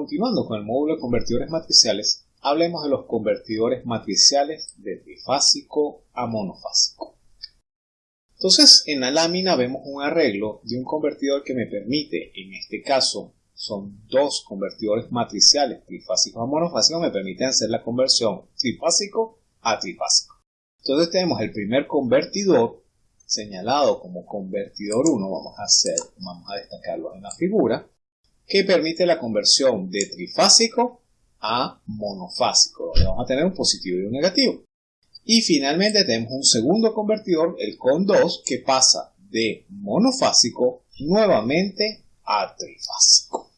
continuando con el módulo de convertidores matriciales, hablemos de los convertidores matriciales de trifásico a monofásico. Entonces, en la lámina vemos un arreglo de un convertidor que me permite, en este caso, son dos convertidores matriciales trifásicos a monofásicos, me permiten hacer la conversión trifásico a trifásico. Entonces tenemos el primer convertidor señalado como convertidor 1, vamos a hacer, vamos a destacarlo en la figura, que permite la conversión de trifásico a monofásico, donde vamos a tener un positivo y un negativo. Y finalmente tenemos un segundo convertidor, el CON 2, que pasa de monofásico nuevamente a trifásico.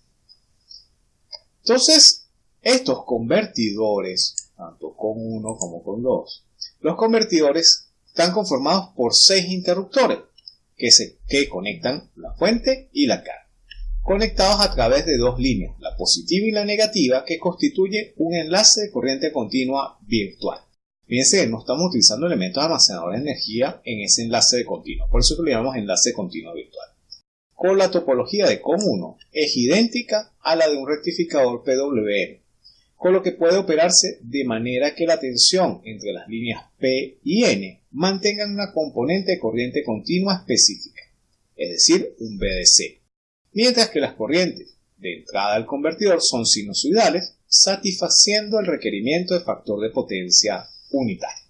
Entonces, estos convertidores, tanto con 1 como con 2, los convertidores están conformados por 6 interruptores que, se, que conectan la fuente y la carga, conectados a través de dos líneas, la positiva y la negativa, que constituye un enlace de corriente continua virtual. Fíjense no estamos utilizando elementos almacenadores de energía en ese enlace de continuo, por eso lo llamamos enlace continuo virtual. Con la topología de COM1 es idéntica a la de un rectificador PWM, con lo que puede operarse de manera que la tensión entre las líneas P y N mantengan una componente de corriente continua específica, es decir, un BDC, mientras que las corrientes de entrada al convertidor son sinusoidales, satisfaciendo el requerimiento de factor de potencia unitario.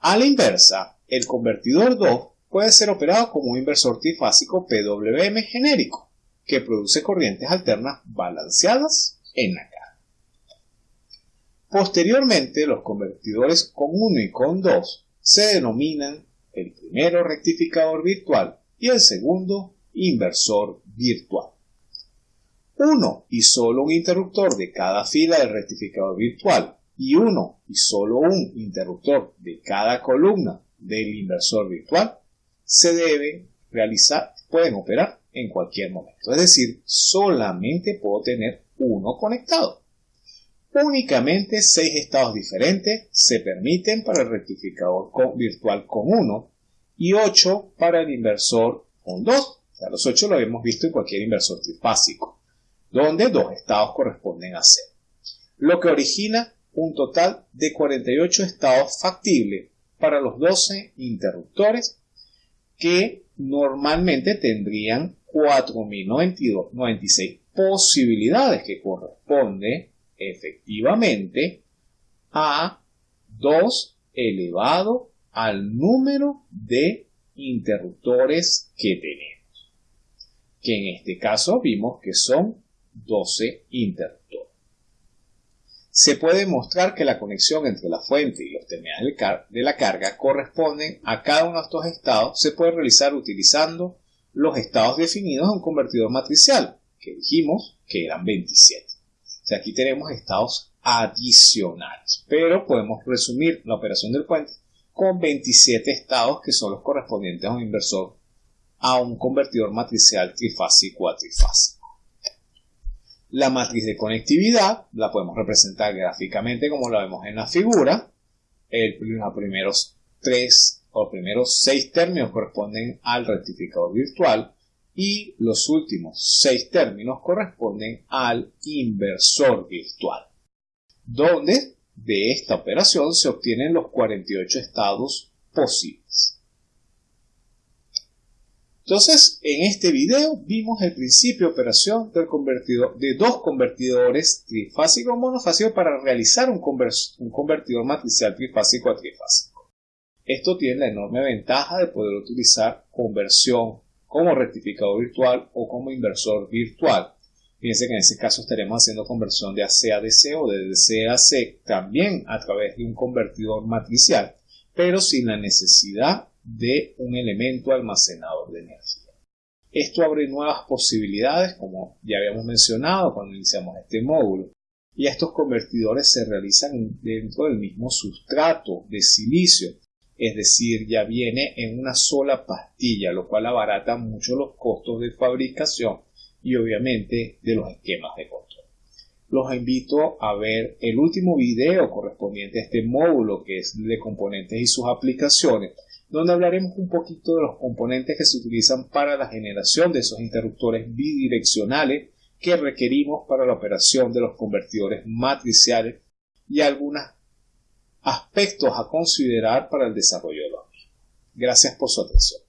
A la inversa, el convertidor 2 puede ser operado como un inversor trifásico PWM genérico, que produce corrientes alternas balanceadas en la carga. Posteriormente, los convertidores con 1 y con 2 se denominan el primero rectificador virtual y el segundo inversor virtual. Uno y solo un interruptor de cada fila del rectificador virtual y uno y solo un interruptor de cada columna del inversor virtual se deben realizar, pueden operar en cualquier momento. Es decir, solamente puedo tener uno conectado. Únicamente seis estados diferentes se permiten para el rectificador virtual con 1 y 8 para el inversor con 2. Los 8 lo hemos visto en cualquier inversor trifásico, donde dos estados corresponden a 0. Lo que origina un total de 48 estados factibles para los 12 interruptores que normalmente tendrían 4.096 posibilidades que corresponde efectivamente a 2 elevado al número de interruptores que que en este caso vimos que son 12 interruptores. Se puede mostrar que la conexión entre la fuente y los terminales de la carga corresponden a cada uno de estos estados, se puede realizar utilizando los estados definidos en un convertidor matricial, que dijimos que eran 27. O sea, aquí tenemos estados adicionales, pero podemos resumir la operación del puente con 27 estados que son los correspondientes a un inversor a un convertidor matricial trifásico a trifásico. La matriz de conectividad la podemos representar gráficamente como la vemos en la figura. El, los primeros tres o primeros seis términos corresponden al rectificador virtual y los últimos seis términos corresponden al inversor virtual, donde de esta operación se obtienen los 48 estados posibles. Entonces, en este video vimos el principio de operación del convertidor, de dos convertidores trifásico o monofásico para realizar un, convertidor matricial trifásico a trifásico. Esto tiene la enorme ventaja de poder utilizar conversión como rectificador virtual o como inversor virtual. Fíjense que en ese caso estaremos haciendo conversión de AC a DC o de DC a AC también a través de un convertidor matricial, pero sin la necesidad de un elemento almacenador Esto abre nuevas posibilidades, como ya habíamos mencionado cuando iniciamos este módulo, y estos convertidores se realizan dentro del mismo sustrato de silicio, es decir, ya viene en una sola pastilla, lo cual abarata mucho los costos de fabricación y obviamente de los esquemas de control. Los invito a ver el último video correspondiente a este módulo que es de componentes y sus aplicaciones, donde hablaremos un poquito de los componentes que se utilizan para la generación de esos interruptores bidireccionales que requerimos para la operación de los convertidores matriciales y algunos aspectos a considerar para el desarrollo de los mismos. Gracias por su atención.